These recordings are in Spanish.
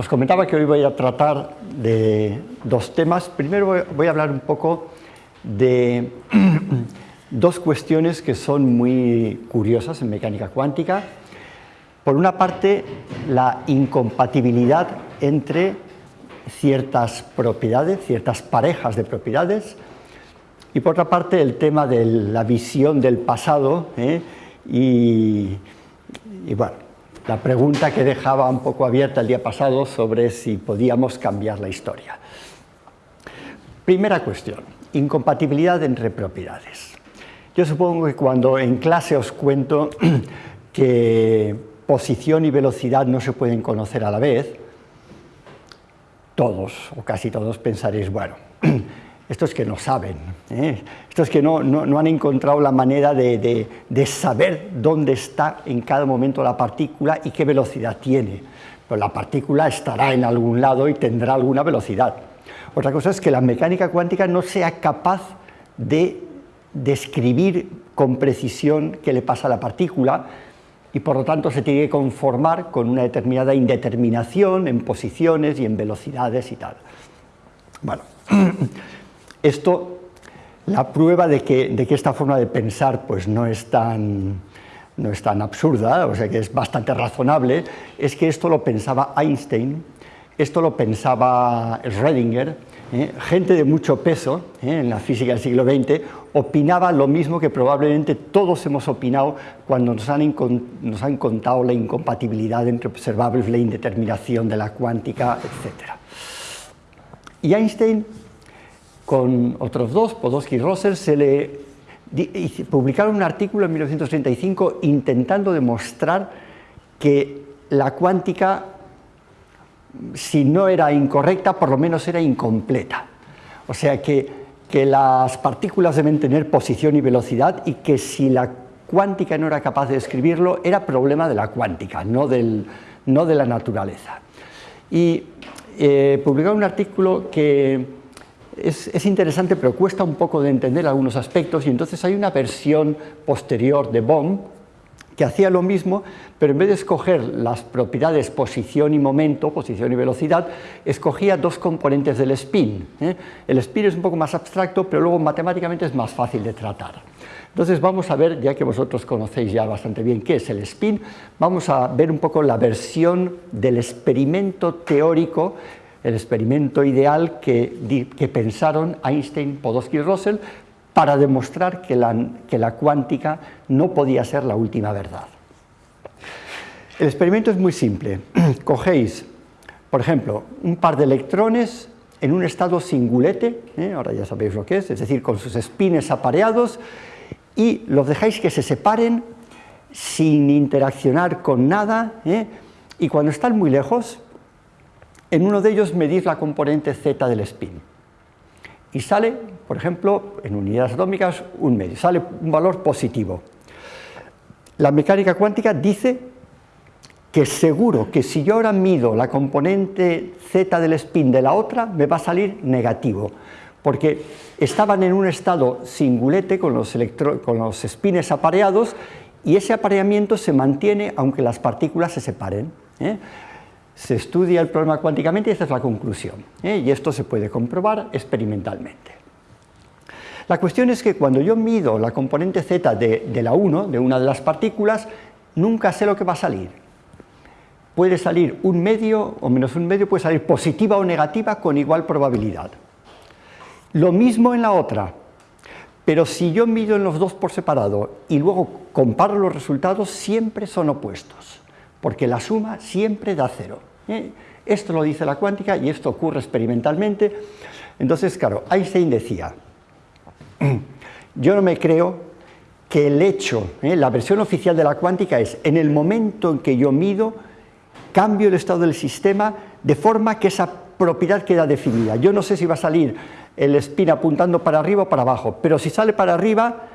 Os comentaba que hoy voy a tratar de dos temas. Primero voy a hablar un poco de dos cuestiones que son muy curiosas en mecánica cuántica. Por una parte, la incompatibilidad entre ciertas propiedades, ciertas parejas de propiedades, y por otra parte el tema de la visión del pasado ¿eh? y, y, bueno, la pregunta que dejaba un poco abierta el día pasado sobre si podíamos cambiar la historia. Primera cuestión, incompatibilidad entre propiedades. Yo supongo que cuando en clase os cuento que posición y velocidad no se pueden conocer a la vez, todos o casi todos pensaréis, bueno, estos que no saben, ¿eh? estos que no, han encontrado la manera de, saber dónde está en cada momento la partícula y qué velocidad tiene. Pues la partícula estará en algún lado y tendrá alguna velocidad. Otra cosa es que la mecánica cuántica no sea capaz de describir con precisión qué le pasa a la partícula y por lo tanto se tiene que conformar con una determinada indeterminación en posiciones y en velocidades y tal. Bueno, Esto, la prueba de que, esta forma de pensar pues, no, es tan, no es tan absurda, o sea que es bastante razonable, es que esto lo pensaba Einstein, esto lo pensaba Schrödinger, ¿eh? gente de mucho peso ¿eh? en la física del siglo XX opinaba lo mismo que probablemente todos hemos opinado cuando nos han, nos han contado la incompatibilidad entre observables, la indeterminación de la cuántica, etc. Y Einstein con otros dos, Podolsky y Russell, se le publicaron un artículo en 1935 intentando demostrar que la cuántica, si no era incorrecta, por lo menos era incompleta. O sea que, que las partículas deben tener posición y velocidad y que si la cuántica no era capaz de describirlo, era problema de la cuántica, no, del, no de la naturaleza. Y eh, publicaron un artículo que es, interesante, pero cuesta un poco de entender algunos aspectos, y entonces hay una versión posterior de Bohm que hacía lo mismo, pero en vez de escoger las propiedades posición y momento, posición y velocidad, escogía dos componentes del spin. ¿eh? El spin es un poco más abstracto, pero luego matemáticamente es más fácil de tratar. Entonces vamos a ver, ya que vosotros conocéis ya bastante bien qué es el spin, vamos a ver un poco la versión del experimento teórico el experimento ideal que, pensaron Einstein, Podolsky y Russell para demostrar que la, cuántica no podía ser la última verdad. El experimento es muy simple. Cogéis, por ejemplo, un par de electrones en un estado singulete, ¿eh? ahora ya sabéis lo que es, es decir, con sus espines apareados, y los dejáis que se separen sin interaccionar con nada, ¿eh? y cuando están muy lejos, en uno de ellos medís la componente z del spin y sale, por ejemplo, en unidades atómicas, un medio, sale un valor positivo. La mecánica cuántica dice que seguro que si yo ahora mido la componente z del spin de la otra, me va a salir negativo, porque estaban en un estado singulete con los, con los spines apareados y ese apareamiento se mantiene aunque las partículas se separen. ¿eh? Se estudia el problema cuánticamente y esta es la conclusión. ¿eh? Y esto se puede comprobar experimentalmente. La cuestión es que cuando yo mido la componente z de, la 1, de una de las partículas, nunca sé lo que va a salir. Puede salir un medio o menos un medio, puede salir positiva o negativa con igual probabilidad. Lo mismo en la otra, pero si yo mido en los dos por separado y luego comparo los resultados, siempre son opuestos, porque la suma siempre da cero. ¿Eh? Esto lo dice la cuántica y esto ocurre experimentalmente. Entonces, claro, Einstein decía, yo no me creo que el hecho, ¿eh? la versión oficial de la cuántica es, en el momento en que yo mido, cambio el estado del sistema de forma que esa propiedad queda definida. Yo no sé si va a salir el spin apuntando para arriba o para abajo, pero si sale para arriba,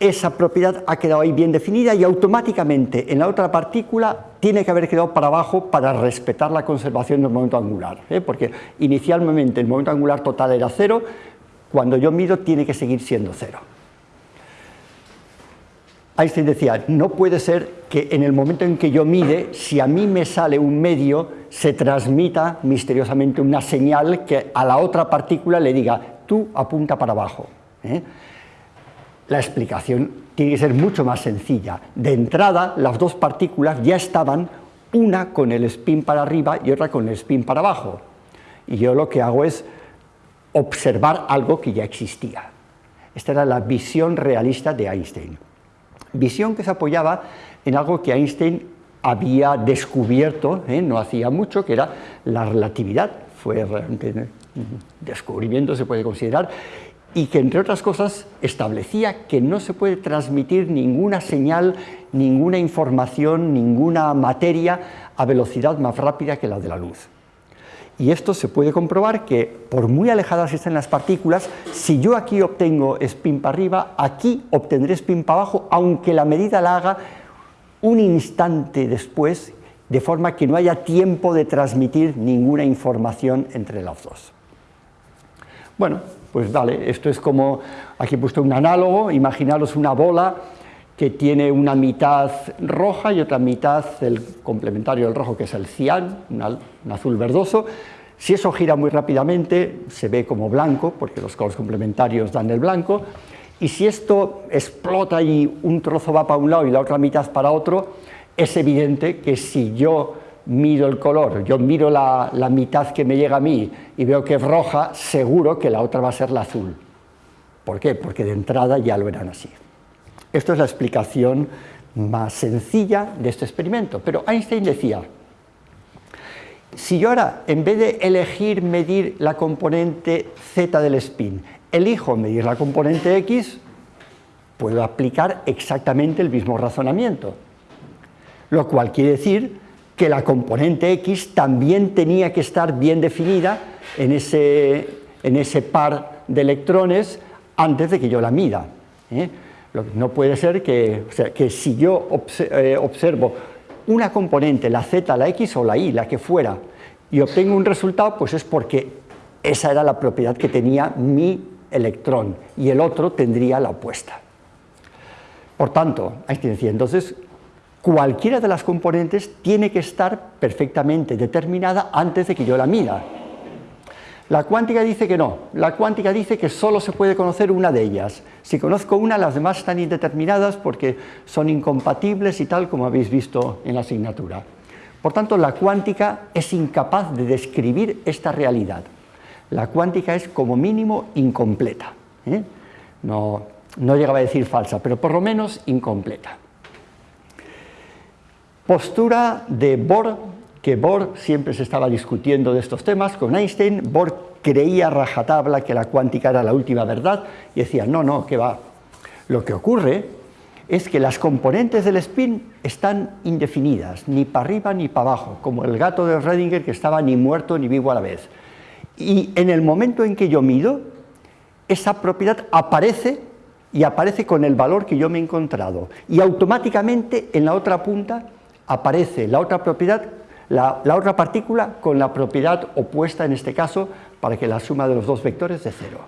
esa propiedad ha quedado ahí bien definida y automáticamente en la otra partícula tiene que haber quedado para abajo para respetar la conservación del momento angular, ¿eh? porque inicialmente el momento angular total era cero, cuando yo mido tiene que seguir siendo cero. Einstein decía, no puede ser que en el momento en que yo mide, si a mí me sale un medio, se transmita misteriosamente una señal que a la otra partícula le diga, tú apunta para abajo. ¿eh? La explicación tiene que ser mucho más sencilla. De entrada, las dos partículas ya estaban, una con el spin para arriba y otra con el spin para abajo. Y yo lo que hago es observar algo que ya existía. Esta era la visión realista de Einstein. Visión que se apoyaba en algo que Einstein había descubierto, ¿eh? no hacía mucho, que era la relatividad. Fue realmente descubrimiento, se puede considerar, y que, entre otras cosas, establecía que no se puede transmitir ninguna señal, ninguna información, ninguna materia a velocidad más rápida que la de la luz. Y esto se puede comprobar que, por muy alejadas estén las partículas, si yo aquí obtengo spin para arriba, aquí obtendré spin para abajo, aunque la medida la haga un instante después, de forma que no haya tiempo de transmitir ninguna información entre las dos. Bueno, pues vale, esto es como, aquí he puesto un análogo, imaginaros una bola que tiene una mitad roja y otra mitad el complementario del rojo, que es el cian, un azul verdoso. Si eso gira muy rápidamente, se ve como blanco, porque los colores complementarios dan el blanco, y si esto explota y un trozo va para un lado y la otra mitad para otro, es evidente que si yo miro el color, yo miro la, la, mitad que me llega a mí y veo que es roja, seguro que la otra va a ser la azul. ¿Por qué? Porque de entrada ya lo eran así. Esto es la explicación más sencilla de este experimento, pero Einstein decía, si yo ahora, en vez de elegir medir la componente z del spin, elijo medir la componente x, puedo aplicar exactamente el mismo razonamiento, lo cual quiere decir que la componente x también tenía que estar bien definida en ese, en ese par de electrones antes de que yo la mida. ¿eh? No puede ser que, que si yo eh, observo una componente, la z, la x o la y, la que fuera, y obtengo un resultado, pues es porque esa era la propiedad que tenía mi electrón y el otro tendría la opuesta. Por tanto, Einstein decía, entonces, cualquiera de las componentes tiene que estar perfectamente determinada antes de que yo la mida. La cuántica dice que no, la cuántica dice que solo se puede conocer una de ellas. Si conozco una, las demás están indeterminadas porque son incompatibles y tal como habéis visto en la asignatura. Por tanto, la cuántica es incapaz de describir esta realidad. La cuántica es como mínimo incompleta. ¿eh? No, no llegaba a decir falsa, pero por lo menos incompleta. Postura de Bohr que Bohr siempre se estaba discutiendo de estos temas con Einstein, Bohr creía rajatabla que la cuántica era la última verdad y decía, no, no, que va. Lo que ocurre es que las componentes del spin están indefinidas, ni para arriba ni para abajo, como el gato de Redinger que estaba ni muerto ni vivo a la vez. Y en el momento en que yo mido, esa propiedad aparece y aparece con el valor que yo me he encontrado. Y automáticamente en la otra punta aparece la otra propiedad la, otra partícula con la propiedad opuesta en este caso para que la suma de los dos vectores es de cero.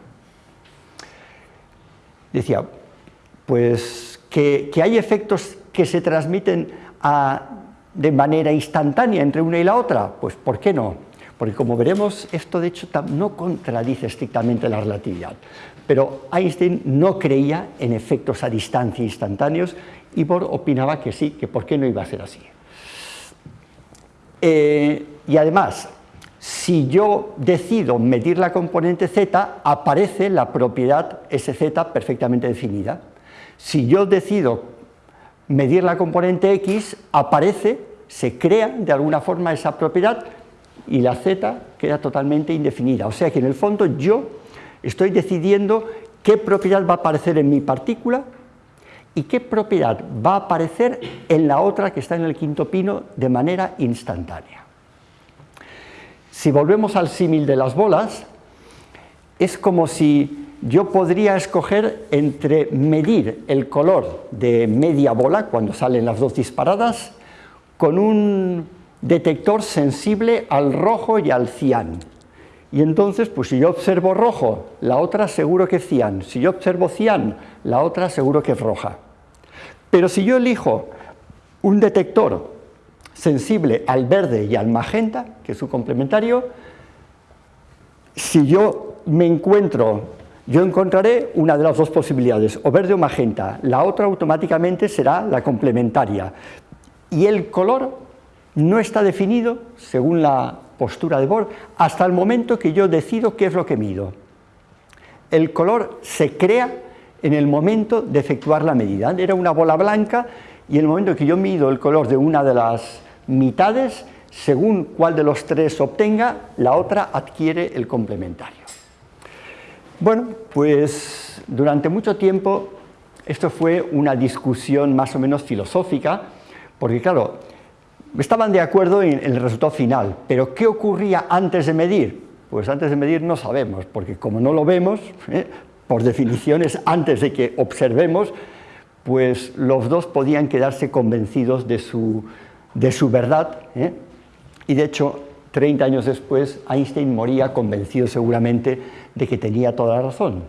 Decía, pues que, hay efectos que se transmiten de manera instantánea entre una y la otra, pues ¿por qué no? Porque como veremos, esto de hecho no contradice estrictamente la relatividad, pero Einstein no creía en efectos a distancia instantáneos y Bohr opinaba que sí, que por qué no iba a ser así. Eh, y además, si yo decido medir la componente z, aparece la propiedad sz perfectamente definida. Si yo decido medir la componente x, aparece, se crea de alguna forma esa propiedad y la z queda totalmente indefinida. O sea que en el fondo yo estoy decidiendo qué propiedad va a aparecer en mi partícula y qué propiedad va a aparecer en la otra que está en el quinto pino de manera instantánea. Si volvemos al símil de las bolas, es como si yo podría escoger entre medir el color de media bola, cuando salen las dos disparadas, con un detector sensible al rojo y al cian. Y entonces, pues si yo observo rojo, la otra seguro que es cian. Si yo observo cian, la otra seguro que es roja. Pero si yo elijo un detector sensible al verde y al magenta, que es su complementario, si yo me encuentro, yo encontraré una de las dos posibilidades, o verde o magenta, la otra automáticamente será la complementaria. Y el color no está definido, según la postura de Bohr, hasta el momento que yo decido qué es lo que mido. El color se crea en el momento de efectuar la medida. Era una bola blanca y el momento que yo mido el color de una de las mitades, según cuál de los tres obtenga, la otra adquiere el complementario. Bueno, pues durante mucho tiempo esto fue una discusión más o menos filosófica, porque claro, estaban de acuerdo en el resultado final, pero ¿qué ocurría antes de medir? Pues antes de medir no sabemos, porque como no lo vemos, ¿eh? por definiciones antes de que observemos, pues los dos podían quedarse convencidos de su, de su verdad, ¿eh? y de hecho, 30 años después, Einstein moría convencido seguramente de que tenía toda la razón.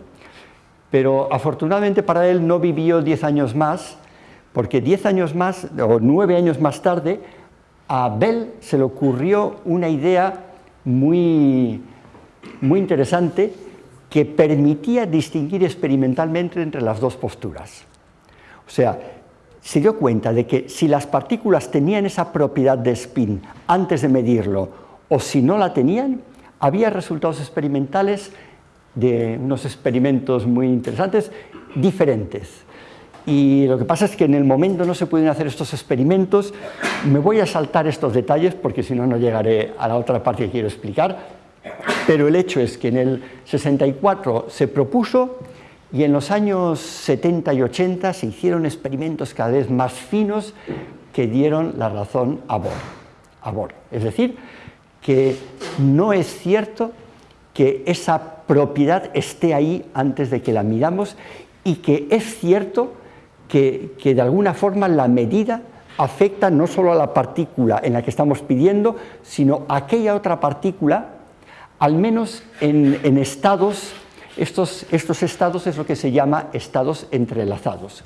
Pero afortunadamente para él no vivió 10 años más, porque 10 años más, o 9 años más tarde, a Bell se le ocurrió una idea muy, muy interesante que permitía distinguir experimentalmente entre las dos posturas. O sea, se dio cuenta de que si las partículas tenían esa propiedad de spin antes de medirlo o si no la tenían, había resultados experimentales de unos experimentos muy interesantes diferentes. Y lo que pasa es que en el momento no se pueden hacer estos experimentos. Me voy a saltar estos detalles porque si no, no llegaré a la otra parte que quiero explicar. Pero el hecho es que en el 64 se propuso y en los años 70 y 80 se hicieron experimentos cada vez más finos que dieron la razón a Bohr. A Bohr. Es decir, que no es cierto que esa propiedad esté ahí antes de que la miramos y que es cierto que, de alguna forma la medida afecta no solo a la partícula en la que estamos pidiendo, sino a aquella otra partícula, al menos en, en estados estos, estados es lo que se llama estados entrelazados.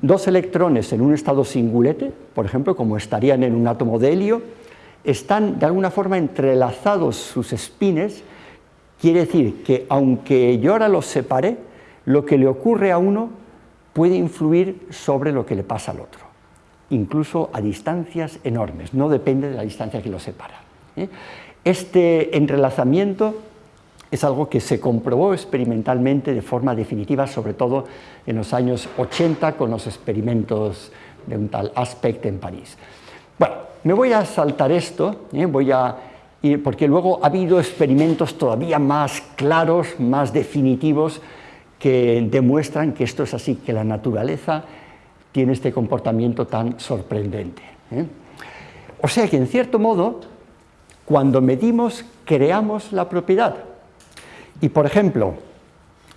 Dos electrones en un estado singulete, por ejemplo, como estarían en un átomo de helio, están de alguna forma entrelazados sus espines, quiere decir que aunque yo ahora los separe, lo que le ocurre a uno puede influir sobre lo que le pasa al otro, incluso a distancias enormes, no depende de la distancia que los separa. ¿eh? Este entrelazamiento es algo que se comprobó experimentalmente de forma definitiva, sobre todo en los años 80 con los experimentos de un tal Aspect en París. Bueno, me voy a saltar esto, ¿eh? voy a ir, porque luego ha habido experimentos todavía más claros, más definitivos, que demuestran que esto es así, que la naturaleza tiene este comportamiento tan sorprendente. ¿eh? O sea que, en cierto modo, cuando medimos, creamos la propiedad. Y por ejemplo,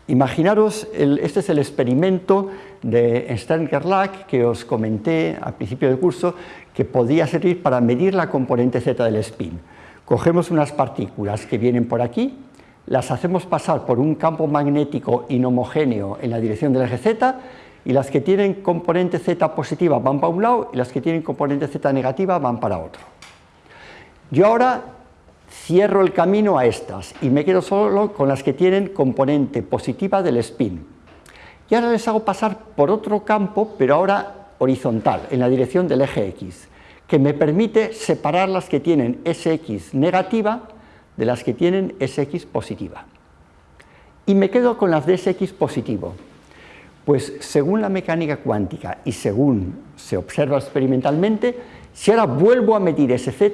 imaginaros, este es el experimento de Stern-Gerlach que os comenté al principio del curso, que podía servir para medir la componente Z del spin. Cogemos unas partículas que vienen por aquí, las hacemos pasar por un campo magnético inhomogéneo en la dirección del eje Z, y las que tienen componente Z positiva van para un lado y las que tienen componente Z negativa van para otro. Yo ahora cierro el camino a estas y me quedo solo con las que tienen componente positiva del spin. Y ahora les hago pasar por otro campo, pero ahora horizontal, en la dirección del eje X, que me permite separar las que tienen SX negativa de las que tienen SX positiva. Y me quedo con las de SX positivo. Pues según la mecánica cuántica y según se observa experimentalmente, si ahora vuelvo a medir SZ,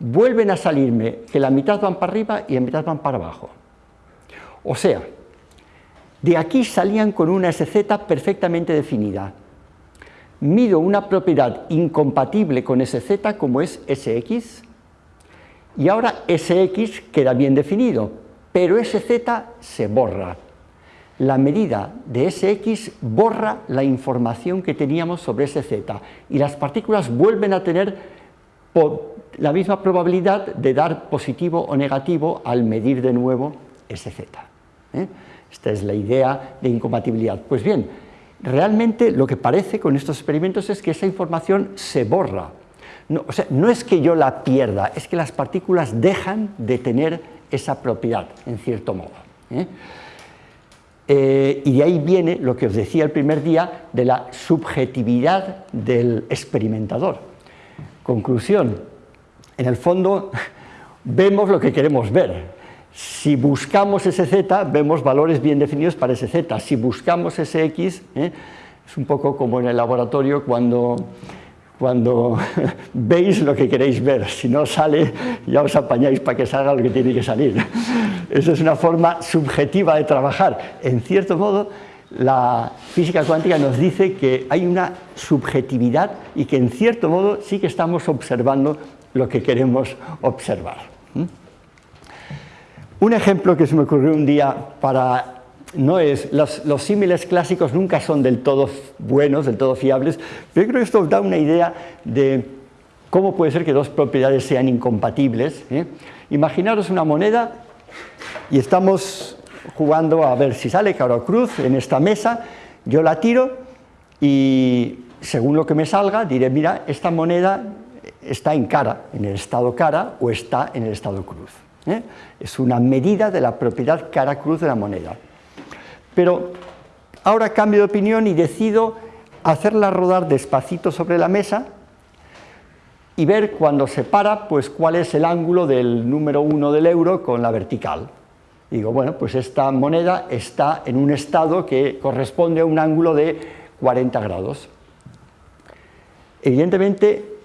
vuelven a salirme que la mitad van para arriba y la mitad van para abajo. O sea, de aquí salían con una SZ perfectamente definida. Mido una propiedad incompatible con SZ como es SX, y ahora SX queda bien definido, pero SZ se borra. La medida de SX borra la información que teníamos sobre SZ y las partículas vuelven a tener la misma probabilidad de dar positivo o negativo al medir de nuevo ese z. ¿eh? Esta es la idea de incompatibilidad. Pues bien, realmente lo que parece con estos experimentos es que esa información se borra. No, o sea, no es que yo la pierda, es que las partículas dejan de tener esa propiedad, en cierto modo. ¿eh? Eh, y de ahí viene lo que os decía el primer día de la subjetividad del experimentador. Conclusión, en el fondo vemos lo que queremos ver. Si buscamos ese z, vemos valores bien definidos para ese z. Si buscamos ese x, ¿eh? es un poco como en el laboratorio cuando cuando veis lo que queréis ver, si no sale ya os apañáis para que salga lo que tiene que salir. Esa es una forma subjetiva de trabajar. En cierto modo, la física cuántica nos dice que hay una subjetividad y que en cierto modo sí que estamos observando lo que queremos observar. ¿Mm? Un ejemplo que se me ocurrió un día para no es, los, símiles clásicos nunca son del todo buenos, del todo fiables, pero yo creo que esto da una idea de cómo puede ser que dos propiedades sean incompatibles. ¿eh? Imaginaros una moneda y estamos jugando a ver si sale cara o cruz en esta mesa, yo la tiro y según lo que me salga diré, mira, esta moneda está en cara, en el estado cara o está en el estado cruz. ¿eh? Es una medida de la propiedad cara-cruz de la moneda. Pero ahora cambio de opinión y decido hacerla rodar despacito sobre la mesa y ver cuando se para, pues cuál es el ángulo del número 1 del euro con la vertical. Digo, bueno, pues esta moneda está en un estado que corresponde a un ángulo de 40 grados. Evidentemente,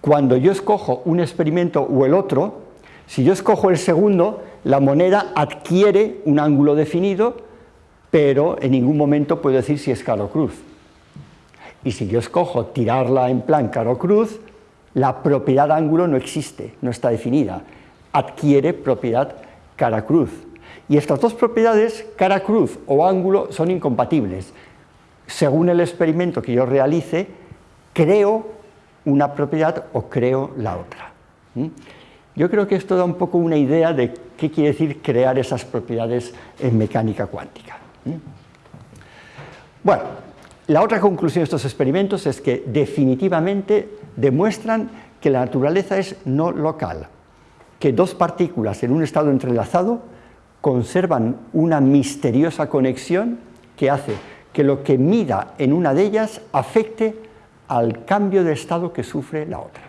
cuando yo escojo un experimento o el otro, si yo escojo el segundo, la moneda adquiere un ángulo definido pero en ningún momento puedo decir si es caro cruz. Y si yo escojo tirarla en plan caro cruz, la propiedad ángulo no existe, no está definida, adquiere propiedad cara cruz. Y estas dos propiedades, cara cruz o ángulo, son incompatibles. Según el experimento que yo realice, creo una propiedad o creo la otra. Yo creo que esto da un poco una idea de qué quiere decir crear esas propiedades en mecánica cuántica. Bueno, la otra conclusión de estos experimentos es que definitivamente demuestran que la naturaleza es no local, que dos partículas en un estado entrelazado conservan una misteriosa conexión que hace que lo que mida en una de ellas afecte al cambio de estado que sufre la otra.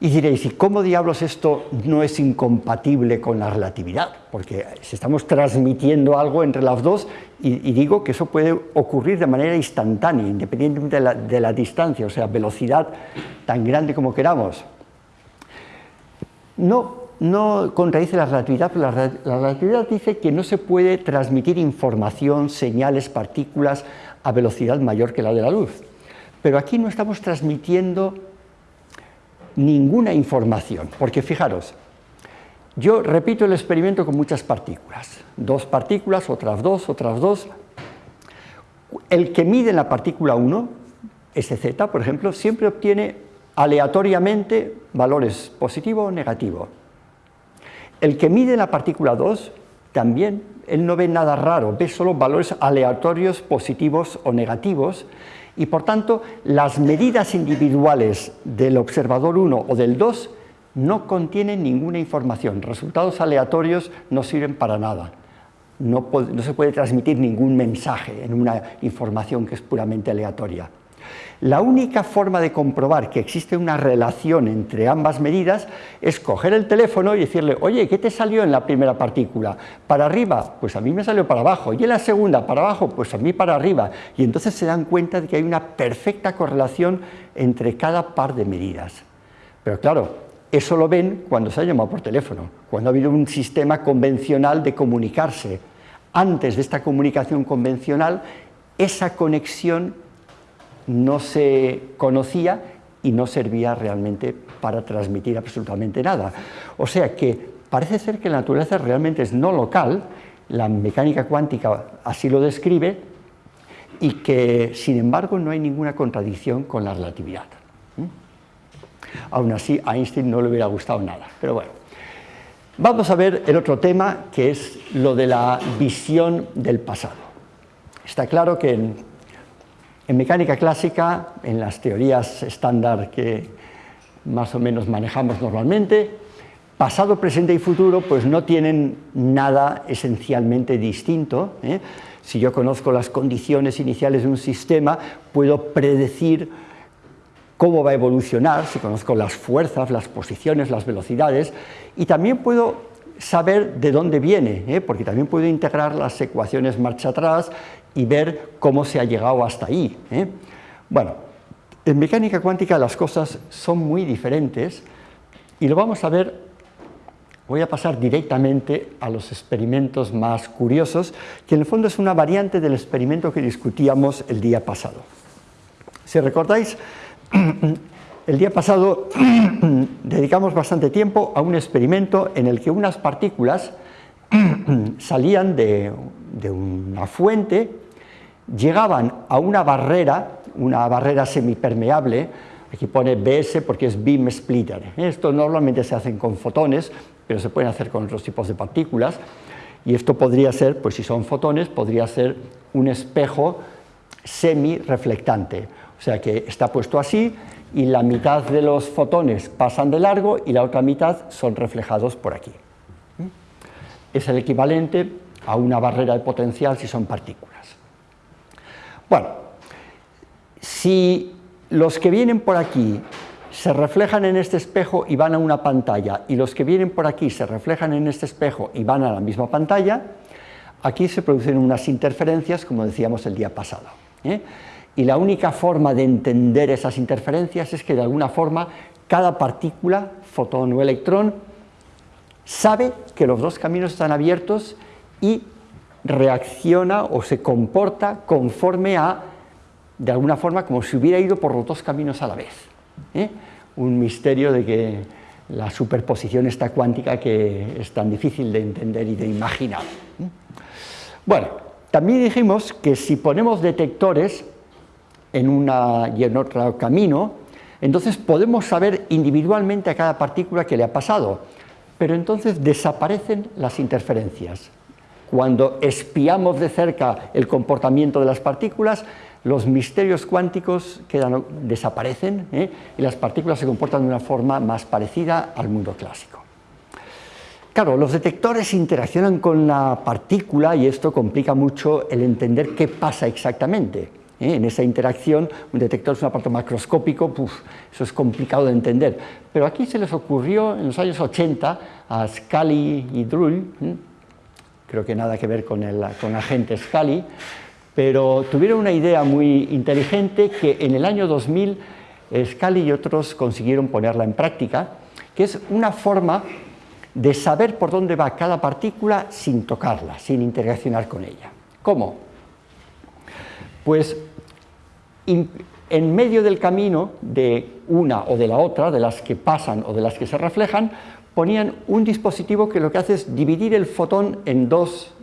Y diréis, ¿y cómo diablos esto no es incompatible con la relatividad? Porque si estamos transmitiendo algo entre las dos, y, digo que eso puede ocurrir de manera instantánea, independientemente de la, distancia, o sea, velocidad tan grande como queramos. No, no contradice la relatividad, pero la, la relatividad dice que no se puede transmitir información, señales, partículas a velocidad mayor que la de la luz. Pero aquí no estamos transmitiendo ninguna información, porque fijaros, yo repito el experimento con muchas partículas, dos partículas, otras dos, otras dos. El que mide la partícula 1, SZ, por ejemplo, siempre obtiene aleatoriamente valores positivo o negativo. El que mide la partícula 2, también, él no ve nada raro, ve solo valores aleatorios positivos o negativos, y por tanto las medidas individuales del observador 1 o del 2 no contienen ninguna información, resultados aleatorios no sirven para nada, no, no se puede transmitir ningún mensaje en una información que es puramente aleatoria. La única forma de comprobar que existe una relación entre ambas medidas es coger el teléfono y decirle, oye, ¿qué te salió en la primera partícula? ¿Para arriba? Pues a mí me salió para abajo. ¿Y en la segunda? ¿Para abajo? Pues a mí para arriba. Y entonces se dan cuenta de que hay una perfecta correlación entre cada par de medidas. Pero claro, eso lo ven cuando se ha llamado por teléfono, cuando ha habido un sistema convencional de comunicarse. Antes de esta comunicación convencional, esa conexión no se conocía y no servía realmente para transmitir absolutamente nada. O sea que parece ser que la naturaleza realmente es no local, la mecánica cuántica así lo describe, y que sin embargo no hay ninguna contradicción con la relatividad. ¿Mm? Aún así a Einstein no le hubiera gustado nada, pero bueno. Vamos a ver el otro tema que es lo de la visión del pasado. Está claro que en En mecánica clásica, en las teorías estándar que más o menos manejamos normalmente, pasado, presente y futuro pues no tienen nada esencialmente distinto. ¿eh? Si yo conozco las condiciones iniciales de un sistema, puedo predecir cómo va a evolucionar, si conozco las fuerzas, las posiciones, las velocidades, y también puedo saber de dónde viene, ¿eh? porque también puedo integrar las ecuaciones marcha atrás y ver cómo se ha llegado hasta ahí. ¿eh? Bueno, en mecánica cuántica las cosas son muy diferentes y lo vamos a ver, voy a pasar directamente a los experimentos más curiosos, que en el fondo es una variante del experimento que discutíamos el día pasado. Si recordáis, el día pasado dedicamos bastante tiempo a un experimento en el que unas partículas salían de, una fuente, llegaban a una barrera, una barrera semipermeable, aquí pone BS porque es beam splitter. Esto normalmente se hace con fotones, pero se pueden hacer con otros tipos de partículas, y esto podría ser, pues si son fotones, podría ser un espejo semi-reflectante o sea que está puesto así y la mitad de los fotones pasan de largo y la otra mitad son reflejados por aquí. Es el equivalente a una barrera de potencial si son partículas. Bueno, si los que vienen por aquí se reflejan en este espejo y van a una pantalla, y los que vienen por aquí se reflejan en este espejo y van a la misma pantalla, aquí se producen unas interferencias, como decíamos el día pasado. ¿eh? y la única forma de entender esas interferencias es que de alguna forma cada partícula, fotón o electrón, sabe que los dos caminos están abiertos y reacciona o se comporta conforme a, de alguna forma, como si hubiera ido por los dos caminos a la vez. ¿eh? Un misterio de que la superposición está cuántica que es tan difícil de entender y de imaginar. ¿eh? Bueno, también dijimos que si ponemos detectores en una y en otro camino, entonces podemos saber individualmente a cada partícula que le ha pasado, pero entonces desaparecen las interferencias. Cuando espiamos de cerca el comportamiento de las partículas, los misterios cuánticos desaparecen ¿eh? y las partículas se comportan de una forma más parecida al mundo clásico. Claro, los detectores interaccionan con la partícula y esto complica mucho el entender qué pasa exactamente. ¿eh? En esa interacción, un detector es un aparato macroscópico, eso es complicado de entender. Pero aquí se les ocurrió en los años 80 a Scully y Drull, creo que nada que ver con el con agente Scully, pero tuvieron una idea muy inteligente que en el año 2000 Scully y otros consiguieron ponerla en práctica, que es una forma de saber por dónde va cada partícula sin tocarla, sin interaccionar con ella. ¿Cómo? Pues en medio del camino de una o de la otra, de las que pasan o de las que se reflejan, ponían un dispositivo que lo que hace es dividir el fotón en dos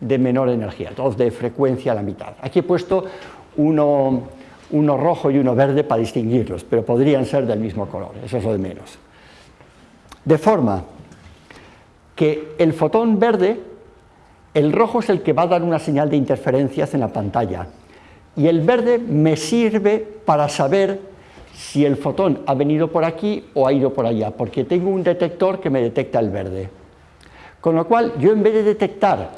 de menor energía, dos de frecuencia a la mitad. Aquí he puesto uno, rojo y uno verde para distinguirlos, pero podrían ser del mismo color, eso es lo de menos. De forma que el fotón verde, el rojo es el que va a dar una señal de interferencias en la pantalla, y el verde me sirve para saber si el fotón ha venido por aquí o ha ido por allá, porque tengo un detector que me detecta el verde. Con lo cual, yo en vez de detectar,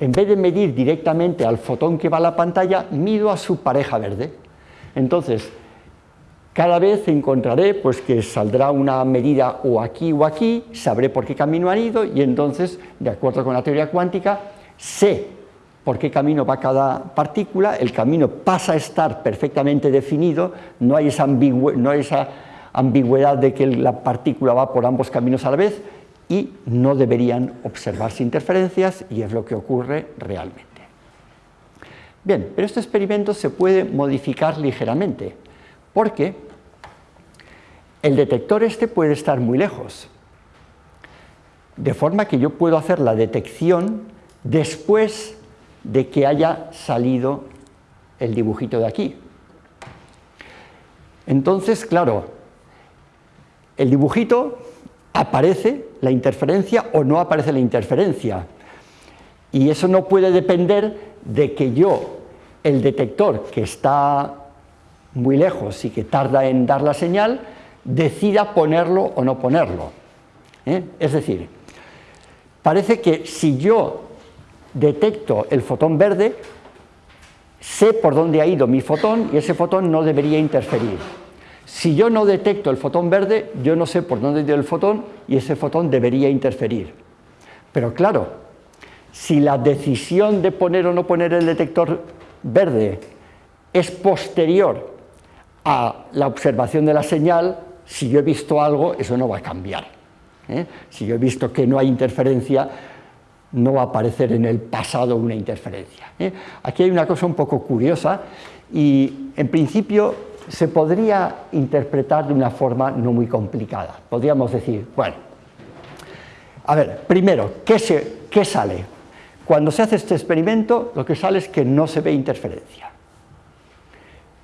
en vez de medir directamente al fotón que va a la pantalla, mido a su pareja verde. Entonces, cada vez encontraré pues, que saldrá una medida o aquí o aquí, sabré por qué camino han ido y entonces, de acuerdo con la teoría cuántica, sé por qué camino va cada partícula, el camino pasa a estar perfectamente definido, no hay esa, ambigüedad de que la partícula va por ambos caminos a la vez y no deberían observarse interferencias y es lo que ocurre realmente. Bien, pero este experimento se puede modificar ligeramente porque el detector este puede estar muy lejos, de forma que yo puedo hacer la detección después de que haya salido el dibujito de aquí. Entonces, claro, el dibujito aparece la interferencia o no aparece la interferencia. Y eso no puede depender de que yo el detector que está muy lejos y que tarda en dar la señal, decida ponerlo o no ponerlo. ¿eh? Es decir, parece que si yo detecto el fotón verde, sé por dónde ha ido mi fotón y ese fotón no debería interferir. Si yo no detecto el fotón verde, yo no sé por dónde ha ido el fotón y ese fotón debería interferir. Pero claro, si la decisión de poner o no poner el detector verde es posterior a la observación de la señal, si yo he visto algo, eso no va a cambiar. ¿eh? Si yo he visto que no hay interferencia, no va a aparecer en el pasado una interferencia. ¿eh? Aquí hay una cosa un poco curiosa y en principio se podría interpretar de una forma no muy complicada. Podríamos decir, bueno, a ver, primero, ¿qué, ¿qué sale? Cuando se hace este experimento, lo que sale es que no se ve interferencia.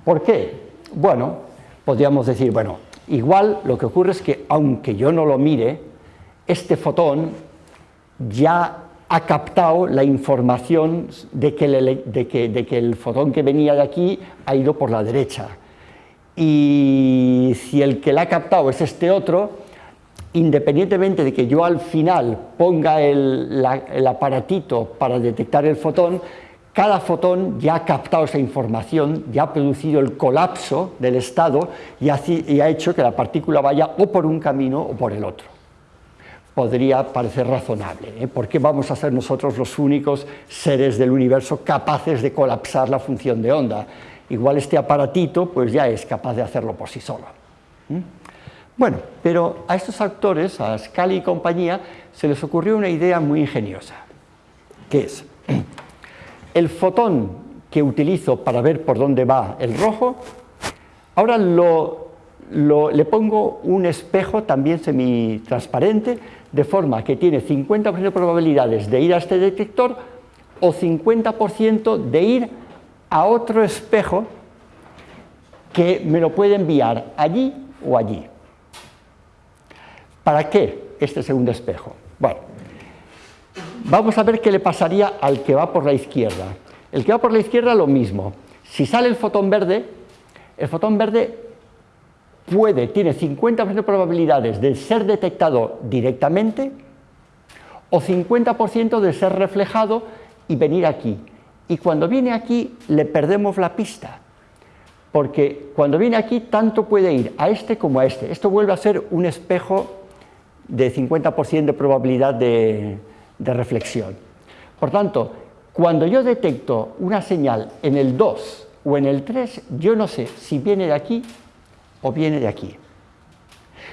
¿Por qué? Bueno, podríamos decir, bueno, igual lo que ocurre es que aunque yo no lo mire, este fotón ya ha captado la información de que, el, fotón que venía de aquí ha ido por la derecha. Y si el que la ha captado es este otro, independientemente de que yo al final ponga el, aparatito para detectar el fotón, cada fotón ya ha captado esa información, ya ha producido el colapso del estado y ha hecho que la partícula vaya o por un camino o por el otro podría parecer razonable. ¿eh? ¿Por qué vamos a ser nosotros los únicos seres del universo capaces de colapsar la función de onda? Igual este aparatito pues ya es capaz de hacerlo por sí solo. Bueno, pero a estos actores, a Scully y compañía, se les ocurrió una idea muy ingeniosa, que es, el fotón que utilizo para ver por dónde va el rojo, ahora le pongo un espejo también semitransparente de forma que tiene 50% de probabilidades de ir a este detector o 50% de ir a otro espejo que me lo puede enviar allí o allí. ¿Para qué este segundo espejo? Bueno, vamos a ver qué le pasaría al que va por la izquierda. El que va por la izquierda lo mismo. Si sale el fotón verde, el fotón verde puede, tiene 50% de probabilidades de ser detectado directamente o 50% de ser reflejado y venir aquí. Y cuando viene aquí le perdemos la pista, porque cuando viene aquí tanto puede ir a este como a este. Esto vuelve a ser un espejo de 50% de probabilidad de, de reflexión. Por tanto, cuando yo detecto una señal en el 2 o en el 3, yo no sé si viene de aquí o viene de aquí.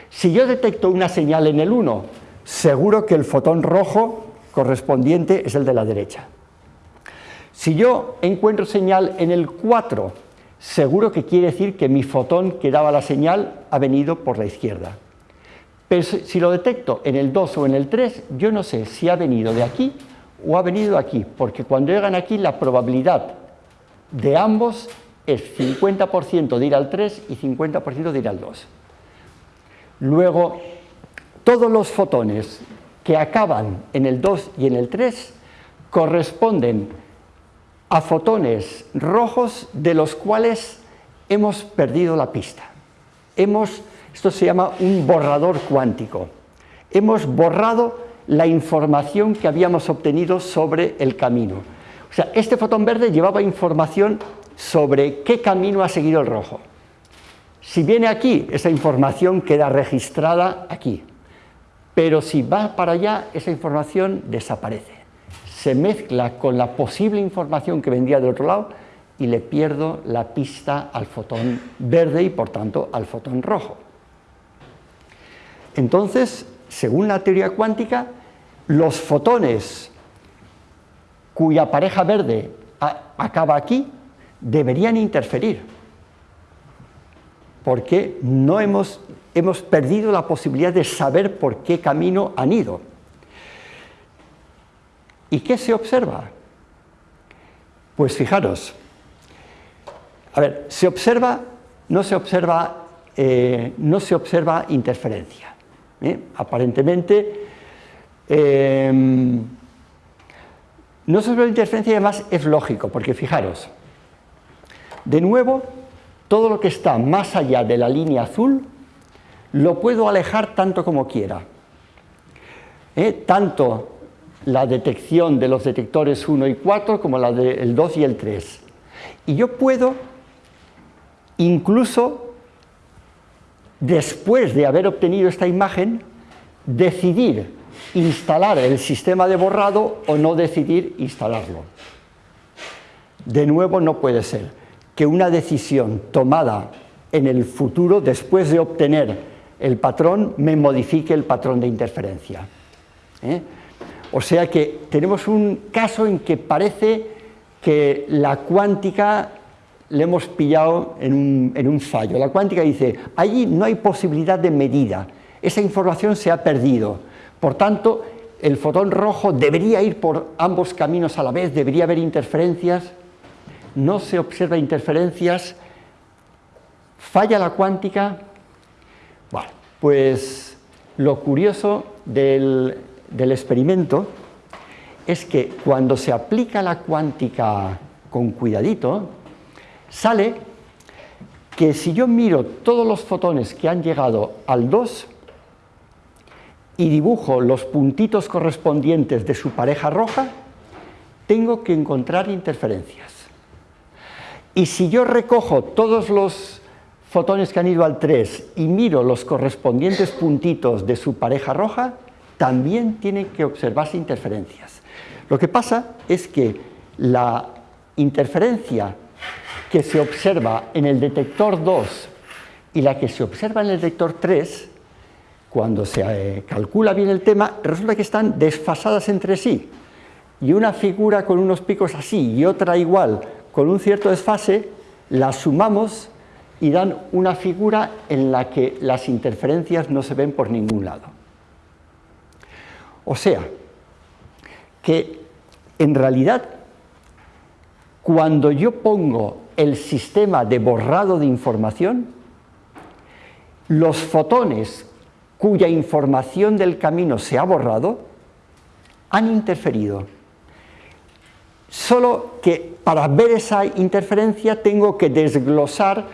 Si yo detecto una señal en el 1, seguro que el fotón rojo correspondiente es el de la derecha. Si yo encuentro señal en el 4, seguro que quiere decir que mi fotón que daba la señal ha venido por la izquierda. Pero si lo detecto en el 2 o en el 3, yo no sé si ha venido de aquí o ha venido de aquí, porque cuando llegan aquí la probabilidad de ambos es 50% de ir al 3 y 50% de ir al 2. Luego, todos los fotones que acaban en el 2 y en el 3 corresponden a fotones rojos de los cuales hemos perdido la pista. Hemos, esto se llama un borrador cuántico. Hemos borrado la información que habíamos obtenido sobre el camino. O sea, este fotón verde llevaba información sobre qué camino ha seguido el rojo. Si viene aquí, esa información queda registrada aquí, pero si va para allá, esa información desaparece. Se mezcla con la posible información que vendría del otro lado y le pierdo la pista al fotón verde y por tanto al fotón rojo. Entonces, según la teoría cuántica, los fotones cuya pareja verde acaba aquí deberían interferir, porque no hemos, hemos perdido la posibilidad de saber por qué camino han ido. ¿Y qué se observa? Pues fijaros, a ver, se observa, no se observa, eh, no se observa interferencia. ¿eh? Aparentemente, em, no se observa interferencia y además es lógico, porque fijaros, De nuevo, todo lo que está más allá de la línea azul lo puedo alejar tanto como quiera. ¿Eh? Tanto la detección de los detectores 1 y 4 como la del 2 y el 3. Y yo puedo incluso después de haber obtenido esta imagen decidir instalar el sistema de borrado o no decidir instalarlo. De nuevo no puede ser que una decisión tomada en el futuro, después de obtener el patrón, me modifique el patrón de interferencia. ¿eh? O sea que tenemos un caso en que parece que la cuántica le hemos pillado en un, en un fallo. La cuántica dice, allí no hay posibilidad de medida, esa información se ha perdido. Por tanto, el fotón rojo debería ir por ambos caminos a la vez, debería haber interferencias, no se observa interferencias, falla la cuántica. Bueno, pues lo curioso del, experimento es que cuando se aplica la cuántica con cuidadito, sale que si yo miro todos los fotones que han llegado al 2 y dibujo los puntitos correspondientes de su pareja roja, tengo que encontrar interferencias. Y si yo recojo todos los fotones que han ido al 3 y miro los correspondientes puntitos de su pareja roja, también tienen que observarse interferencias. Lo que pasa es que la interferencia que se observa en el detector 2 y la que se observa en el detector 3, cuando se eh, calcula bien el tema, resulta que están desfasadas entre sí. Y una figura con unos picos así y otra igual, con un cierto desfase, la sumamos y dan una figura en la que las interferencias no se ven por ningún lado. O sea, que en realidad cuando yo pongo el sistema de borrado de información, los fotones cuya información del camino se ha borrado han interferido. Solo que para ver esa interferencia tengo que desglosar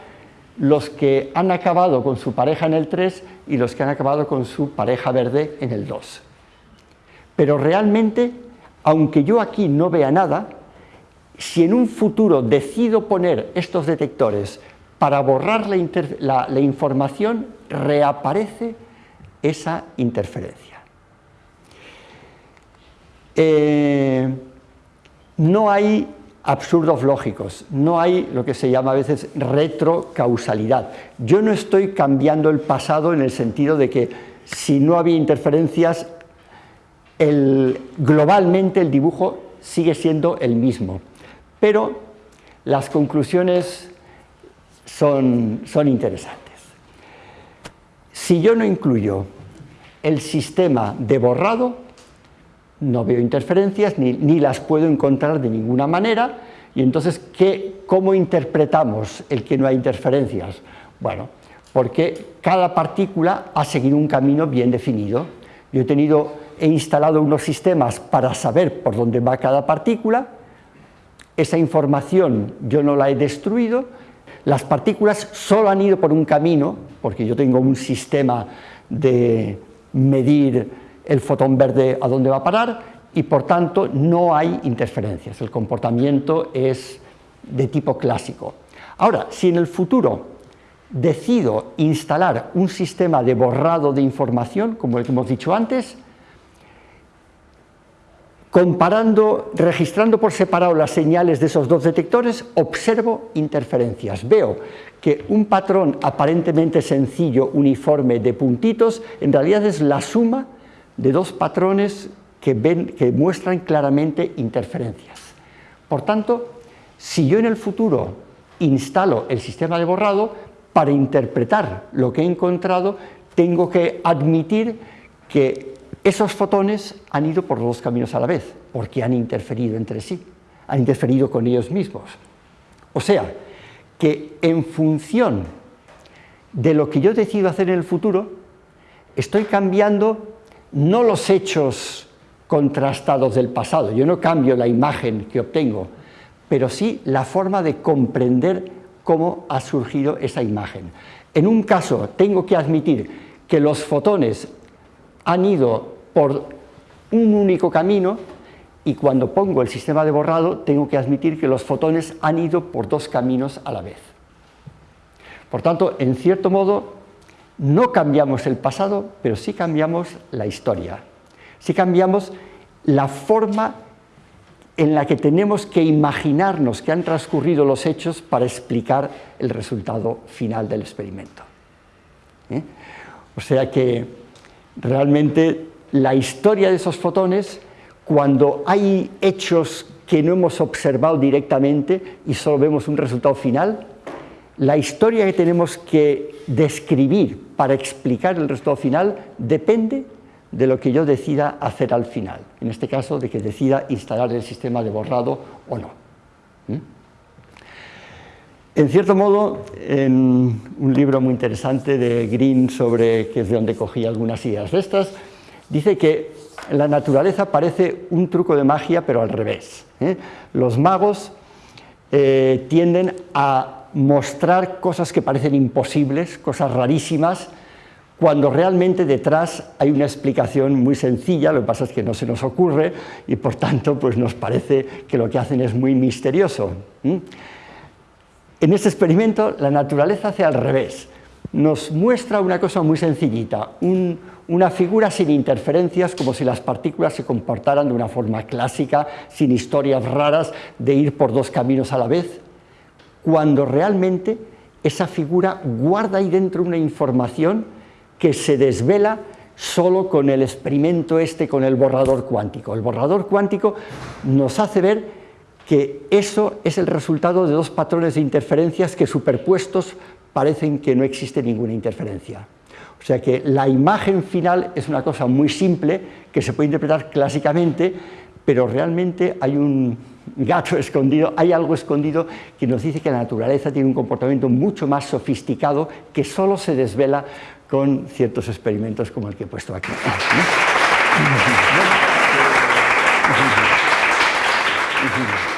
los que han acabado con su pareja en el 3 y los que han acabado con su pareja verde en el 2. Pero realmente, aunque yo aquí no vea nada, si en un futuro decido poner estos detectores para borrar la, información, reaparece esa interferencia. Eh, no hay absurdos lógicos, no hay lo que se llama a veces retrocausalidad. Yo no estoy cambiando el pasado en el sentido de que si no había interferencias, globalmente el dibujo sigue siendo el mismo pero las conclusiones son, interesantes. Si yo no incluyo el sistema de borrado, no veo interferencias ni, las puedo encontrar de ninguna manera, y entonces, ¿cómo interpretamos el que no hay interferencias? Bueno, porque cada partícula ha seguido un camino bien definido. Yo he, tenido, he instalado unos sistemas para saber por dónde va cada partícula, esa información yo no la he destruido, las partículas solo han ido por un camino, porque yo tengo un sistema de medir el fotón verde a dónde va a parar, y por tanto no hay interferencias, el comportamiento es de tipo clásico. Ahora, si en el futuro decido instalar un sistema de borrado de información, como el que hemos dicho antes, Comparando, registrando por separado las señales de esos dos detectores, observo interferencias. Veo que un patrón aparentemente sencillo, uniforme de puntitos, en realidad es la suma de dos patrones que, ven, que muestran claramente interferencias. Por tanto, si yo en el futuro instalo el sistema de borrado, para interpretar lo que he encontrado, tengo que admitir que esos fotones han ido por dos caminos a la vez, porque han interferido entre sí, han interferido con ellos mismos. O sea, que en función de lo que yo decido hacer en el futuro, estoy cambiando no los hechos contrastados del pasado, yo no cambio la imagen que obtengo, pero sí la forma de comprender cómo ha surgido esa imagen. En un caso tengo que admitir que los fotones han ido por un único camino y cuando pongo el sistema de borrado tengo que admitir que los fotones han ido por dos caminos a la vez. Por tanto, en cierto modo, no cambiamos el pasado, pero sí cambiamos la historia. Sí cambiamos la forma en la que tenemos que imaginarnos que han transcurrido los hechos para explicar el resultado final del experimento. ¿Eh? O sea que realmente la historia de esos fotones, cuando hay hechos que no hemos observado directamente y solo vemos un resultado final, la historia que tenemos que describir para explicar el resultado final depende de lo que yo decida hacer al final, en este caso de que decida instalar el sistema de borrado o no. ¿Mm? En cierto modo, en un libro muy interesante de Green, sobre, que es de donde cogí algunas ideas de estas, dice que la naturaleza parece un truco de magia, pero al revés. ¿eh? Los magos eh, tienden a mostrar cosas que parecen imposibles, cosas rarísimas, cuando realmente detrás hay una explicación muy sencilla, lo que pasa es que no se nos ocurre y por tanto pues nos parece que lo que hacen es muy misterioso. En este experimento la naturaleza hace al revés, nos muestra una cosa muy sencillita, una figura sin interferencias, como si las partículas se comportaran de una forma clásica, sin historias raras de ir por dos caminos a la vez, cuando realmente esa figura guarda ahí dentro una información que se desvela solo con el experimento este, con el borrador cuántico. El borrador cuántico nos hace ver que eso es el resultado de dos patrones de interferencias que superpuestos parecen que no existe ninguna interferencia. O sea que la imagen final es una cosa muy simple que se puede interpretar clásicamente, pero realmente hay un gato escondido, hay algo escondido que nos dice que la naturaleza tiene un comportamiento mucho más sofisticado que solo se desvela con ciertos experimentos como el que he puesto aquí.